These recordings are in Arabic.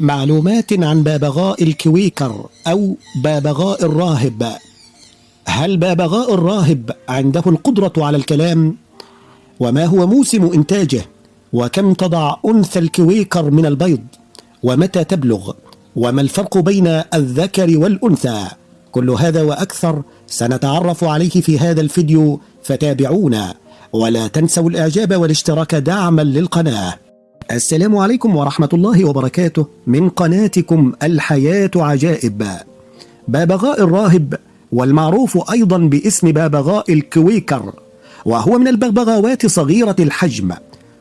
معلومات عن بابغاء ال Quaker أو بابغاء الراهب هل بابغاء الراهب عنده القدرة على الكلام؟ وما هو موسم إنتاجه؟ وكم تضع أنثى ال Quaker من البيض؟ ومتى تبلغ؟ وما الفرق بين الذكر والأنثى؟ كل هذا وأكثر سنتعرف عليه في هذا الفيديو فتابعونا ولا تنسوا الإعجاب والاشتراك دعما للقناة السلام عليكم ورحمة الله وبركاته. من قناتكم الحياة عجائب. بابغاء الراهب والمعروف أيضا باسم بابغاء الكويكر وهو من البغبغاوات صغيرة الحجم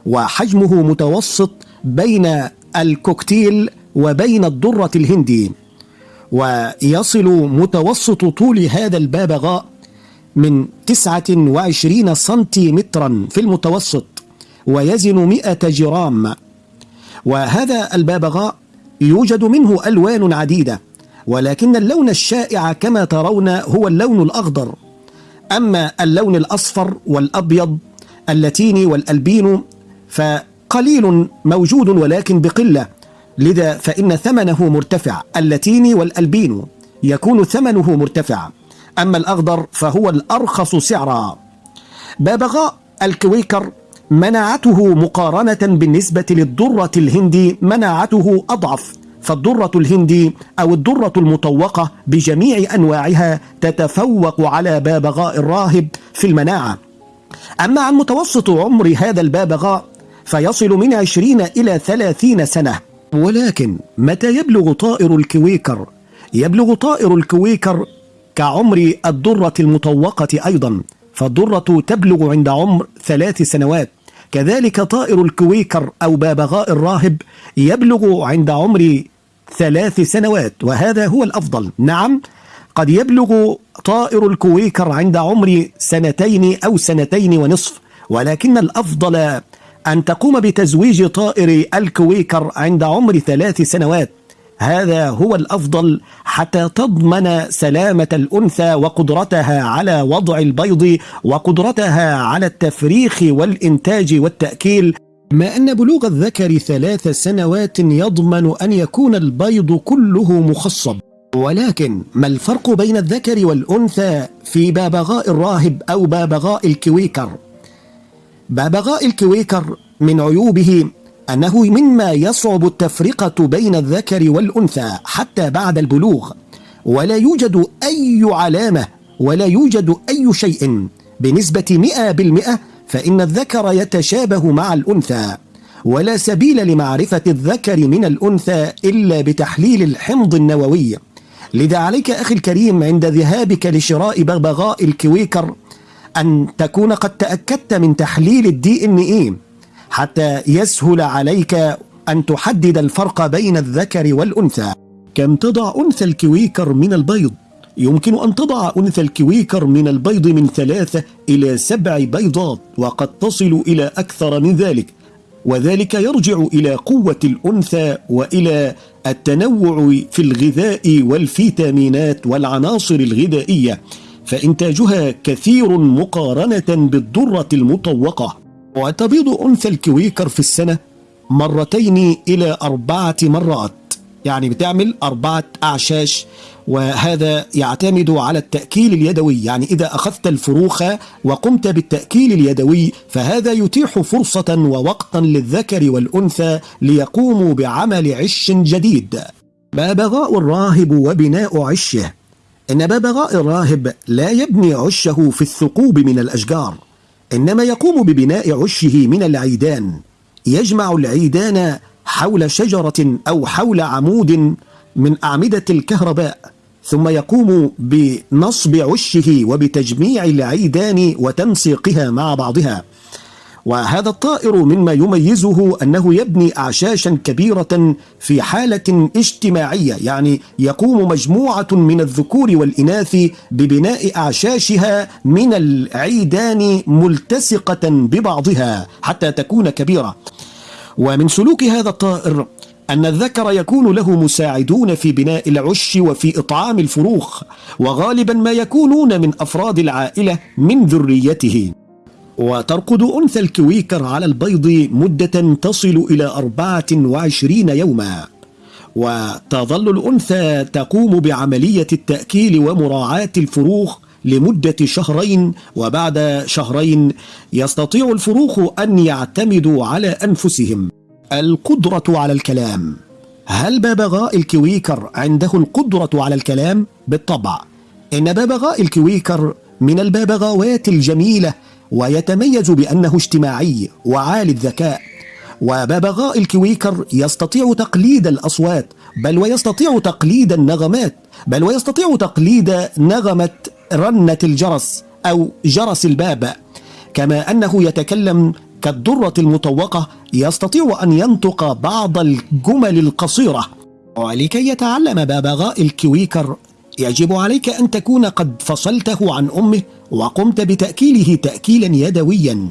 وحجمه متوسط بين الكوكتيل وبين الدرة الهندي ويصل متوسط طول هذا البابغاء من 29 سنتيمترا في المتوسط. ويزن 100 جرام. وهذا البابغاء يوجد منه ألوان عديدة ولكن اللون الشائع كما ترون هو اللون الأخضر. أما اللون الأصفر والأبيض اللاتيني والألبينو فقليل موجود ولكن بقلة لذا فإن ثمنه مرتفع اللاتيني والألبينو يكون ثمنه مرتفع. أما الأخضر فهو الأرخص سعرا. بابغاء الكويكر مناعته مقارنة بالنسبة للدرة الهندي مناعته أضعف. فالدرة الهندي أو الدرة المطوقة بجميع أنواعها تتفوق على بابغاء الراهب في المناعة. أما عن متوسط عمر هذا البابغاء فيصل من عشرين إلى ثلاثين سنة. ولكن متى يبلغ طائر الكويكر؟ يبلغ طائر الكويكر كعمر الدرة المطوقة أيضا. فالدرة تبلغ عند عمر ثلاث سنوات. كذلك طائر الكويكر أو بابغاء الراهب يبلغ عند عمر ثلاث سنوات وهذا هو الأفضل. نعم قد يبلغ طائر الكويكر عند عمر سنتين أو سنتين ونصف ولكن الأفضل أن تقوم بتزويج طائر الكويكر عند عمر ثلاث سنوات. هذا هو الأفضل حتى تضمن سلامة الأنثى وقدرتها على وضع البيض وقدرتها على التفريخ والإنتاج والتأكيل. كما أن بلوغ الذكر ثلاث سنوات يضمن أن يكون البيض كله مخصب. ولكن ما الفرق بين الذكر والأنثى في بابغاء الراهب أو بابغاء الكويكر؟ بابغاء الكويكر من عيوبه أنه مما يصعب التفرقة بين الذكر والأنثى حتى بعد البلوغ ولا يوجد أي علامة ولا يوجد أي شيء بنسبة مئة بالمئة فإن الذكر يتشابه مع الأنثى ولا سبيل لمعرفة الذكر من الأنثى إلا بتحليل الحمض النووي. لذا عليك أخي الكريم عند ذهابك لشراء بغبغاء الكويكر أن تكون قد تأكدت من تحليل ال DNA حتى يسهل عليك أن تحدد الفرق بين الذكر والأنثى. كم تضع أنثى الكويكر من البيض؟ يمكن أن تضع أنثى الكويكر من البيض من ثلاثة إلى سبع بيضات وقد تصل إلى أكثر من ذلك. وذلك يرجع إلى قوة الأنثى وإلى التنوع في الغذاء والفيتامينات والعناصر الغذائية فإنتاجها كثير مقارنة بالدرة المطوقة. وتبيض أنثى الكويكر في السنة مرتين إلى أربعة مرات. يعني بتعمل أربعة أعشاش وهذا يعتمد على التأكيل اليدوي. يعني إذا أخذت الفروخة وقمت بالتأكيل اليدوي فهذا يتيح فرصة ووقتا للذكر والأنثى ليقوموا بعمل عش جديد. بابغاء الراهب وبناء عشه. إن بابغاء الراهب لا يبني عشه في الثقوب من الأشجار. إنما يقوم ببناء عشه من العيدان يجمع العيدان حول شجرة أو حول عمود من أعمدة الكهرباء ثم يقوم بنصب عشه وبتجميع العيدان وتنسيقها مع بعضها. وهذا الطائر مما يميزه أنه يبني أعشاشا كبيرة في حالة اجتماعية يعني يقوم مجموعة من الذكور والإناث ببناء أعشاشها من العيدان ملتصقة ببعضها حتى تكون كبيرة. ومن سلوك هذا الطائر أن الذكر يكون له مساعدون في بناء العش وفي إطعام الفروخ وغالبا ما يكونون من أفراد العائلة من ذريته. وترقد أنثى الكويكر على البيض مدة تصل إلى 24 يوما. وتظل الأنثى تقوم بعملية التأكيل ومراعاة الفروخ لمدة شهرين وبعد شهرين يستطيع الفروخ أن يعتمدوا على أنفسهم. القدرة على الكلام. هل ببغاء الكويكر عنده القدرة على الكلام؟ بالطبع. إن ببغاء الكويكر من الببغاوات الجميلة ويتميز بأنه اجتماعي وعالي الذكاء وببغاء الكويكر يستطيع تقليد الأصوات بل ويستطيع تقليد النغمات بل ويستطيع تقليد نغمة رنة الجرس أو جرس الباب. كما أنه يتكلم كالدرة المطوقة يستطيع أن ينطق بعض الجمل القصيرة. ولكي يتعلم ببغاء الكويكر يجب عليك أن تكون قد فصلته عن أمه وقمت بتأكيله تأكيلا يدويا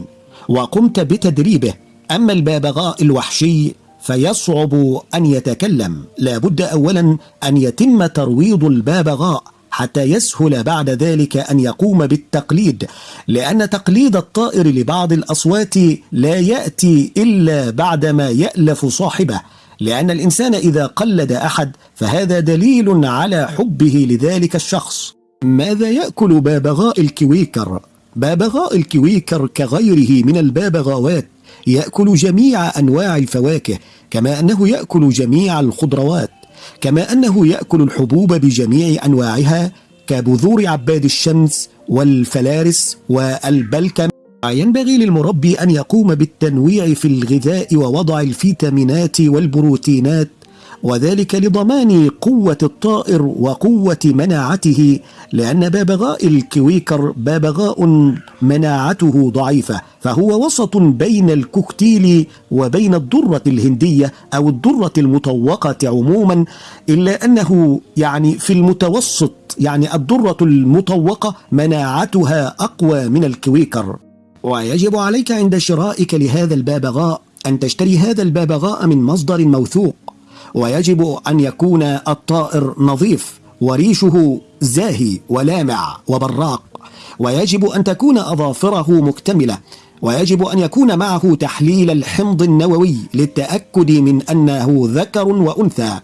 وقمت بتدريبه. أما الببغاء الوحشي فيصعب أن يتكلم. لابد أولا أن يتم ترويض الببغاء حتى يسهل بعد ذلك أن يقوم بالتقليد لأن تقليد الطائر لبعض الأصوات لا يأتي إلا بعدما يألف صاحبه. لأن الإنسان إذا قلد أحد فهذا دليل على حبه لذلك الشخص ماذا يأكل بابغاء الكويكر؟ بابغاء الكويكر كغيره من البابغاوات يأكل جميع أنواع الفواكه كما أنه يأكل جميع الخضروات كما أنه يأكل الحبوب بجميع أنواعها كبذور عباد الشمس والفلارس والبلكم ينبغي للمربي أن يقوم بالتنويع في الغذاء ووضع الفيتامينات والبروتينات وذلك لضمان قوة الطائر وقوة مناعته لأن بابغاء الكويكر بابغاء مناعته ضعيفة فهو وسط بين الكوكتيل وبين الدرة الهندية أو الدرة المطوقة عموما إلا أنه يعني في المتوسط يعني الدرة المطوقة مناعتها أقوى من الكويكر. ويجب عليك عند شرائك لهذا البابغاء أن تشتري هذا البابغاء من مصدر موثوق. ويجب أن يكون الطائر نظيف وريشه زاهي ولامع وبراق. ويجب أن تكون أظافره مكتملة. ويجب أن يكون معه تحليل الحمض النووي للتأكد من أنه ذكر وأنثى.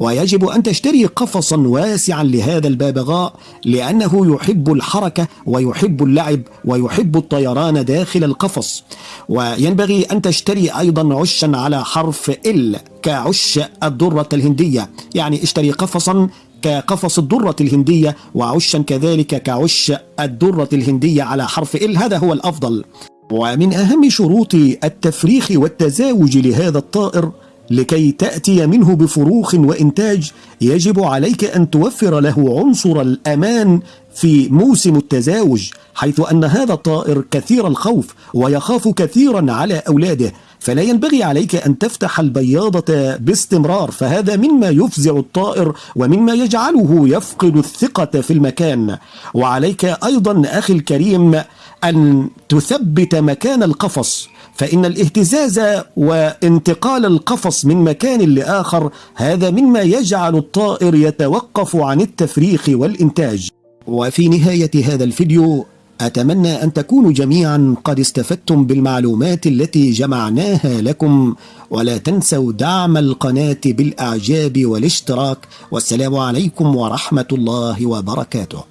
ويجب أن تشتري قفصا واسعا لهذا البابغاء لأنه يحب الحركة ويحب اللعب ويحب الطيران داخل القفص. وينبغي أن تشتري أيضا عشا على حرف ال كعش الدرة الهندية. يعني اشتري قفصا كقفص الدرة الهندية وعشا كذلك كعش الدرة الهندية على حرف ال هذا هو الأفضل. ومن أهم شروط التفريخ والتزاوج لهذا الطائر لكي تأتي منه بفروخ وإنتاج يجب عليك أن توفر له عنصر الأمان في موسم التزاوج حيث أن هذا الطائر كثير الخوف ويخاف كثيرا على أولاده فلا ينبغي عليك أن تفتح البياضة باستمرار فهذا مما يفزع الطائر ومما يجعله يفقد الثقة في المكان. وعليك أيضا أخي الكريم أن تثبت مكان القفص. فإن الاهتزاز وانتقال القفص من مكان لآخر هذا مما يجعل الطائر يتوقف عن التفريخ والإنتاج. وفي نهاية هذا الفيديو أتمنى أن تكونوا جميعا قد استفدتم بالمعلومات التي جمعناها لكم. ولا تنسوا دعم القناة بالأعجاب والاشتراك. والسلام عليكم ورحمة الله وبركاته.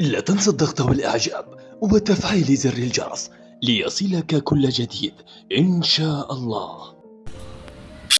لا تنسى الضغط والإعجاب وتفعيل زر الجرس. ليصلك كل جديد. إن شاء الله.